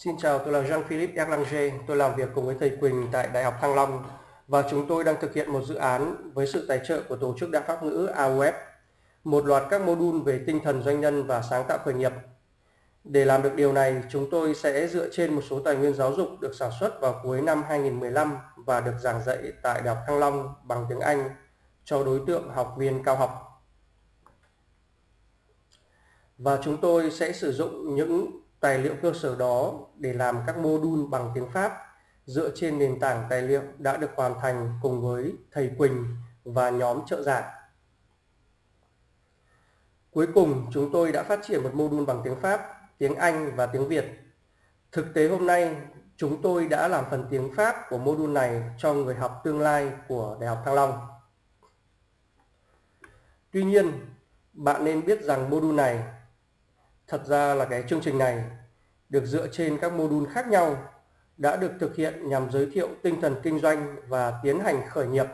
Xin chào, tôi là Jean-Philippe Erlanger. Tôi làm việc cùng với thầy Quỳnh tại Đại học Thăng Long và chúng tôi đang thực hiện một dự án với sự tài trợ của Tổ chức Đa Pháp ngữ AUF, một loạt các mô đun về tinh thần doanh nhân và sáng tạo khởi nghiệp. Để làm được điều này, chúng tôi sẽ dựa trên một số tài nguyên giáo dục được sản xuất vào cuối năm 2015 và được giảng dạy tại Đại học Thăng Long bằng tiếng Anh cho đối tượng học viên cao học. Và chúng tôi sẽ sử dụng những tài liệu cơ sở đó để làm các module bằng tiếng Pháp dựa trên nền tảng tài liệu đã được hoàn thành cùng với thầy Quỳnh và nhóm trợ giảng. Cuối cùng, chúng tôi đã phát triển một module bằng tiếng Pháp, tiếng Anh và tiếng Việt. Thực tế hôm nay, chúng tôi đã làm phần tiếng Pháp của module này cho người học tương lai của Đại học Thăng Long. Tuy nhiên, bạn nên biết rằng module này Thật ra là cái chương trình này được dựa trên các mô đun khác nhau đã được thực hiện nhằm giới thiệu tinh thần kinh doanh và tiến hành khởi nghiệp.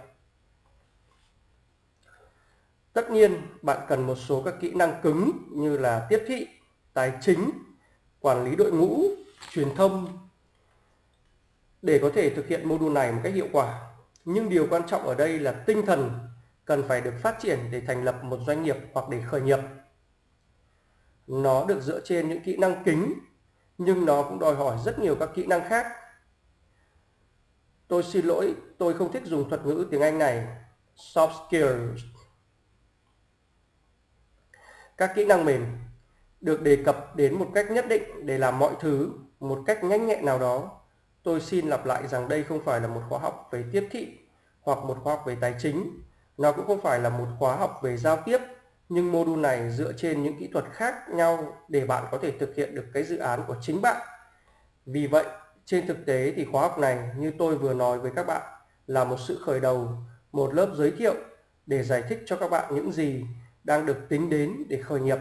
Tất nhiên, bạn cần một số các kỹ năng cứng như là tiếp thị, tài chính, quản lý đội ngũ, truyền thông để có thể thực hiện mô đun này một cách hiệu quả. Nhưng điều quan trọng ở đây là tinh thần cần phải được phát triển để thành lập một doanh nghiệp hoặc để khởi nghiệp nó được dựa trên những kỹ năng kính, nhưng nó cũng đòi hỏi rất nhiều các kỹ năng khác. Tôi xin lỗi, tôi không thích dùng thuật ngữ tiếng Anh này, soft skills. Các kỹ năng mềm được đề cập đến một cách nhất định để làm mọi thứ một cách nhanh nhẹn nào đó. Tôi xin lặp lại rằng đây không phải là một khóa học về tiếp thị hoặc một khóa học về tài chính. Nó cũng không phải là một khóa học về giao tiếp nhưng module này dựa trên những kỹ thuật khác nhau để bạn có thể thực hiện được cái dự án của chính bạn. Vì vậy, trên thực tế thì khóa học này như tôi vừa nói với các bạn là một sự khởi đầu, một lớp giới thiệu để giải thích cho các bạn những gì đang được tính đến để khởi nghiệp.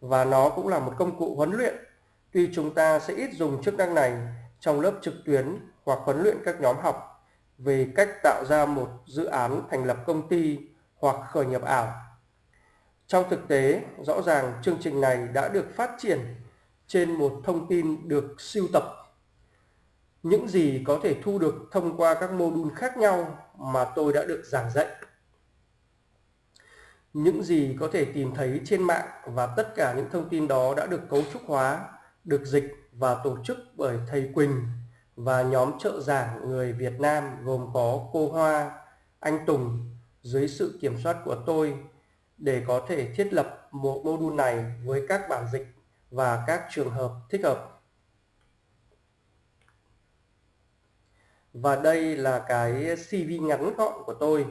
Và nó cũng là một công cụ huấn luyện. Tuy chúng ta sẽ ít dùng chức năng này trong lớp trực tuyến hoặc huấn luyện các nhóm học về cách tạo ra một dự án thành lập công ty hoặc khởi nghiệp ảo trong thực tế, rõ ràng chương trình này đã được phát triển trên một thông tin được siêu tập. Những gì có thể thu được thông qua các mô đun khác nhau mà tôi đã được giảng dạy. Những gì có thể tìm thấy trên mạng và tất cả những thông tin đó đã được cấu trúc hóa, được dịch và tổ chức bởi thầy Quỳnh và nhóm trợ giảng người Việt Nam gồm có cô Hoa, anh Tùng dưới sự kiểm soát của tôi để có thể thiết lập một module này với các bản dịch và các trường hợp thích hợp. Và đây là cái CV ngắn gọn của tôi.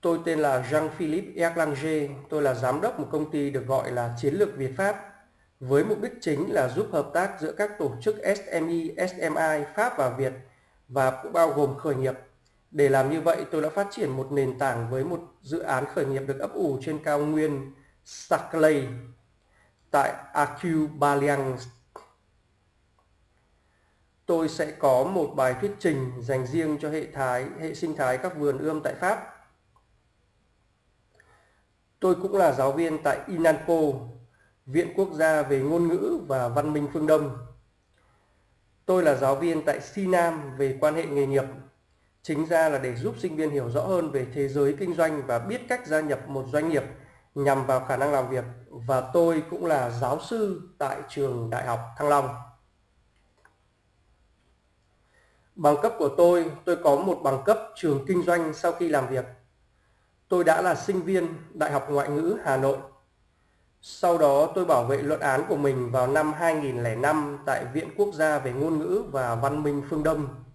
Tôi tên là Jean-Philippe Erlanger, tôi là giám đốc một công ty được gọi là Chiến lược Việt Pháp với mục đích chính là giúp hợp tác giữa các tổ chức SME, SMI Pháp và Việt và cũng bao gồm khởi nghiệp để làm như vậy, tôi đã phát triển một nền tảng với một dự án khởi nghiệp được ấp ủ trên cao nguyên Saclay tại Akubaliang. Tôi sẽ có một bài thuyết trình dành riêng cho hệ thái hệ sinh thái các vườn ươm tại Pháp. Tôi cũng là giáo viên tại Inanpo Viện Quốc gia về ngôn ngữ và văn minh phương Đông. Tôi là giáo viên tại SINAM về quan hệ nghề nghiệp chính ra là để giúp sinh viên hiểu rõ hơn về thế giới kinh doanh và biết cách gia nhập một doanh nghiệp nhằm vào khả năng làm việc và tôi cũng là giáo sư tại trường Đại học Thăng Long. Bằng cấp của tôi, tôi có một bằng cấp trường kinh doanh sau khi làm việc. Tôi đã là sinh viên Đại học Ngoại ngữ Hà Nội. Sau đó tôi bảo vệ luận án của mình vào năm 2005 tại Viện Quốc gia về ngôn ngữ và văn minh phương Đông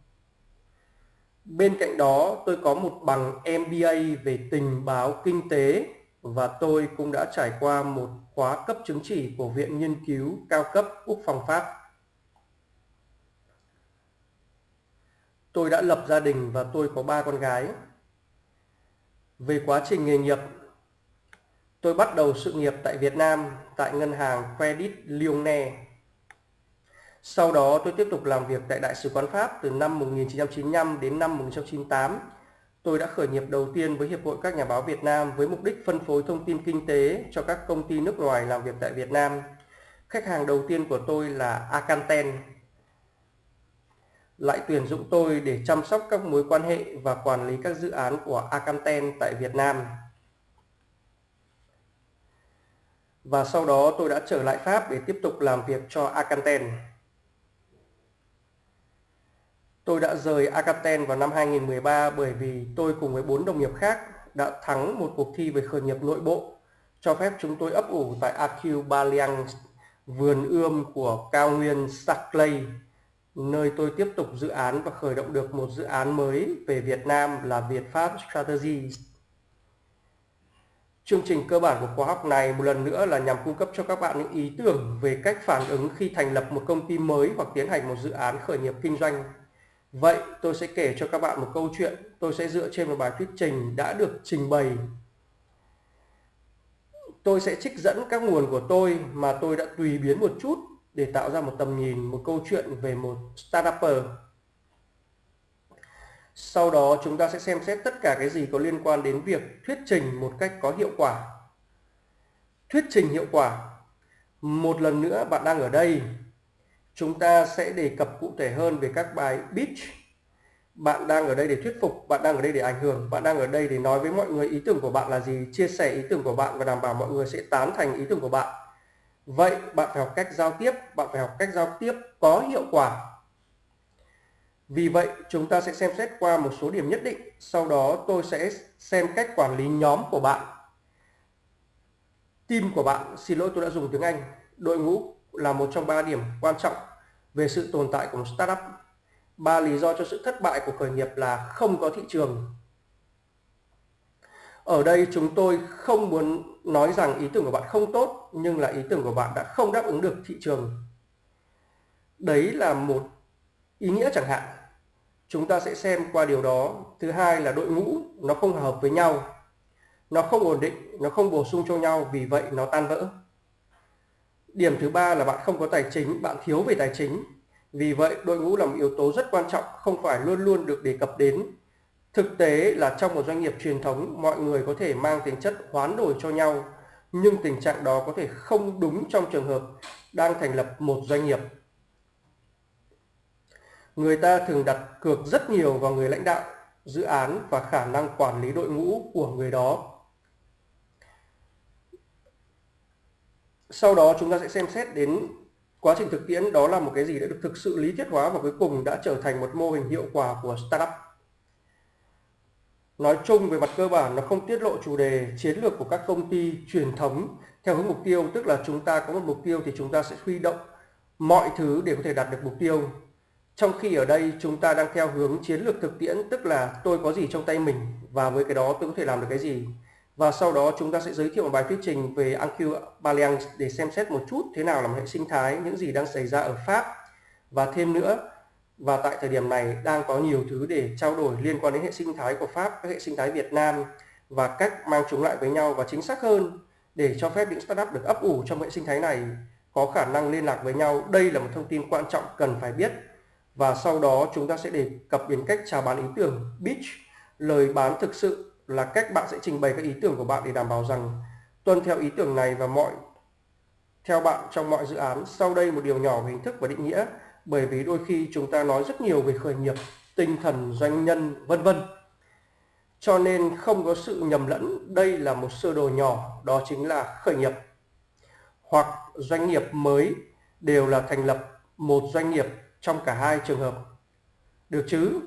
Bên cạnh đó tôi có một bằng MBA về tình báo kinh tế và tôi cũng đã trải qua một khóa cấp chứng chỉ của Viện Nghiên cứu cao cấp Quốc phòng Pháp. Tôi đã lập gia đình và tôi có ba con gái. Về quá trình nghề nghiệp, tôi bắt đầu sự nghiệp tại Việt Nam tại ngân hàng Credit Lyonnais sau đó tôi tiếp tục làm việc tại Đại sứ quán Pháp từ năm 1995 đến năm 1998. Tôi đã khởi nghiệp đầu tiên với Hiệp hội các nhà báo Việt Nam với mục đích phân phối thông tin kinh tế cho các công ty nước ngoài làm việc tại Việt Nam. khách hàng đầu tiên của tôi là Acanten lại tuyển dụng tôi để chăm sóc các mối quan hệ và quản lý các dự án của Acanten tại Việt Nam. Và sau đó tôi đã trở lại Pháp để tiếp tục làm việc cho Acanten. Tôi đã rời Akaten vào năm 2013 bởi vì tôi cùng với bốn đồng nghiệp khác đã thắng một cuộc thi về khởi nghiệp nội bộ cho phép chúng tôi ấp ủ tại AQ Baliang, vườn ươm của cao nguyên Saclay, nơi tôi tiếp tục dự án và khởi động được một dự án mới về Việt Nam là Việt Pháp Strategy. Chương trình cơ bản của khóa học này một lần nữa là nhằm cung cấp cho các bạn những ý tưởng về cách phản ứng khi thành lập một công ty mới hoặc tiến hành một dự án khởi nghiệp kinh doanh. Vậy tôi sẽ kể cho các bạn một câu chuyện, tôi sẽ dựa trên một bài thuyết trình đã được trình bày tôi sẽ trích dẫn các nguồn của tôi mà tôi đã tùy biến một chút để tạo ra một tầm nhìn, một câu chuyện về một startupper. Sau đó chúng ta sẽ xem xét tất cả cái gì có liên quan đến việc thuyết trình một cách có hiệu quả. Thuyết trình hiệu quả. Một lần nữa bạn đang ở đây. Chúng ta sẽ đề cập cụ thể hơn về các bài pitch. Bạn đang ở đây để thuyết phục, bạn đang ở đây để ảnh hưởng, bạn đang ở đây để nói với mọi người ý tưởng của bạn là gì, chia sẻ ý tưởng của bạn và đảm bảo mọi người sẽ tán thành ý tưởng của bạn. Vậy bạn phải học cách giao tiếp, bạn phải học cách giao tiếp có hiệu quả. Vì vậy, chúng ta sẽ xem xét qua một số điểm nhất định, sau đó tôi sẽ xem cách quản lý nhóm của bạn. Team của bạn, xin lỗi tôi đã dùng tiếng Anh, đội ngũ là một trong ba điểm quan trọng về sự tồn tại của một startup. Ba lý do cho sự thất bại của khởi nghiệp là không có thị trường. Ở đây chúng tôi không muốn nói rằng ý tưởng của bạn không tốt, nhưng là ý tưởng của bạn đã không đáp ứng được thị trường. Đấy là một ý nghĩa chẳng hạn. Chúng ta sẽ xem qua điều đó. Thứ hai là đội ngũ, nó không hợp với nhau. Nó không ổn định, nó không bổ sung cho nhau, vì vậy nó tan vỡ điểm thứ ba là bạn không có tài chính bạn thiếu về tài chính vì vậy, đội ngũ là một yếu tố rất quan trọng, không phải luôn luôn được đề cập đến. Thực tế là trong một doanh nghiệp truyền thống, mọi người có thể mang tính chất hoán đổi cho nhau, nhưng tình trạng đó có thể không đúng trong trường hợp đang thành lập một doanh nghiệp. Người ta thường đặt cược rất nhiều vào người lãnh đạo, dự án và khả năng quản lý đội ngũ của người đó. Sau đó chúng ta sẽ xem xét đến quá trình thực tiễn, đó là một cái gì đã được thực sự lý thuyết hóa và cuối cùng đã trở thành một mô hình hiệu quả của startup. Nói chung về mặt cơ bản, nó không tiết lộ chủ đề chiến lược của các công ty truyền thống theo hướng mục tiêu, tức là chúng ta có một mục tiêu thì chúng ta sẽ huy động mọi thứ để có thể đạt được mục tiêu. Trong khi ở đây chúng ta đang theo hướng chiến lược thực tiễn, tức là tôi có gì trong tay mình và với cái đó tôi có thể làm được cái gì và sau đó chúng ta sẽ giới thiệu một bài thuyết trình về Anq Balliang để xem xét một chút thế nào là một hệ sinh thái, những gì đang xảy ra ở Pháp và thêm nữa và tại thời điểm này đang có nhiều thứ để trao đổi liên quan đến hệ sinh thái của Pháp, các hệ sinh thái Việt Nam và cách mang chúng lại với nhau và chính xác hơn để cho phép những startup được ấp ủ trong hệ sinh thái này có khả năng liên lạc với nhau. Đây là một thông tin quan trọng cần phải biết. Và sau đó chúng ta sẽ đề cập đến cách chào bán ý tưởng, pitch, lời bán thực sự là cách bạn sẽ trình bày các ý tưởng của bạn để đảm bảo rằng tuân theo ý tưởng này và mọi theo bạn trong mọi dự án. Sau đây một điều nhỏ về hình thức và định nghĩa bởi vì đôi khi chúng ta nói rất nhiều về khởi nghiệp, tinh thần doanh nhân vân vân. Cho nên không có sự nhầm lẫn, đây là một sơ đồ nhỏ, đó chính là khởi nghiệp. Hoặc doanh nghiệp mới đều là thành lập một doanh nghiệp trong cả hai trường hợp. Được chứ?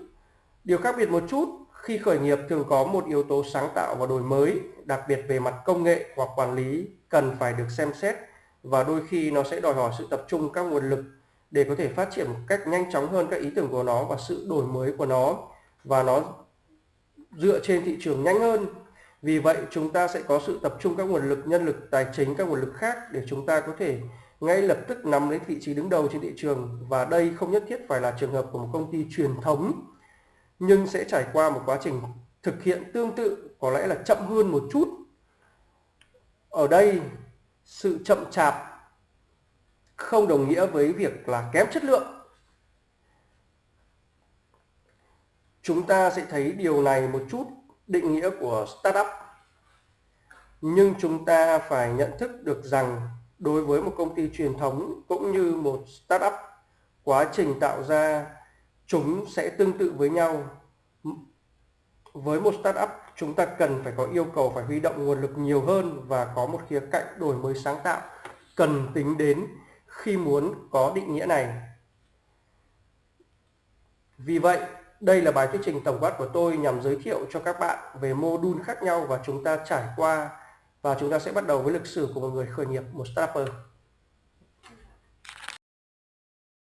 Điều khác biệt một chút khi khởi nghiệp thường có một yếu tố sáng tạo và đổi mới, đặc biệt về mặt công nghệ hoặc quản lý cần phải được xem xét và đôi khi nó sẽ đòi hỏi sự tập trung các nguồn lực để có thể phát triển một cách nhanh chóng hơn các ý tưởng của nó và sự đổi mới của nó. Và nó dựa trên thị trường nhanh hơn. Vì vậy chúng ta sẽ có sự tập trung các nguồn lực, nhân lực, tài chính, các nguồn lực khác để chúng ta có thể ngay lập tức nắm lấy vị trí đứng đầu trên thị trường. Và đây không nhất thiết phải là trường hợp của một công ty truyền thống nhưng sẽ trải qua một quá trình thực hiện tương tự, có lẽ là chậm hơn một chút. Ở đây, sự chậm chạp không đồng nghĩa với việc là kém chất lượng. Chúng ta sẽ thấy điều này một chút định nghĩa của startup. Nhưng chúng ta phải nhận thức được rằng đối với một công ty truyền thống cũng như một startup, quá trình tạo ra chúng sẽ tương tự với nhau. Với một startup, chúng ta cần phải có yêu cầu phải huy động nguồn lực nhiều hơn và có một khía cạnh đổi mới sáng tạo cần tính đến khi muốn có định nghĩa này. Vì vậy, đây là bài thuyết trình tổng quát của tôi nhằm giới thiệu cho các bạn về mô đun khác nhau và chúng ta trải qua và chúng ta sẽ bắt đầu với lịch sử của một người khởi nghiệp, một startup.